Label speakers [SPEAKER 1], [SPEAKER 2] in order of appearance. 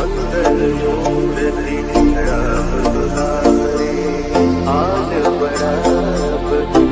[SPEAKER 1] I'm gonna make you.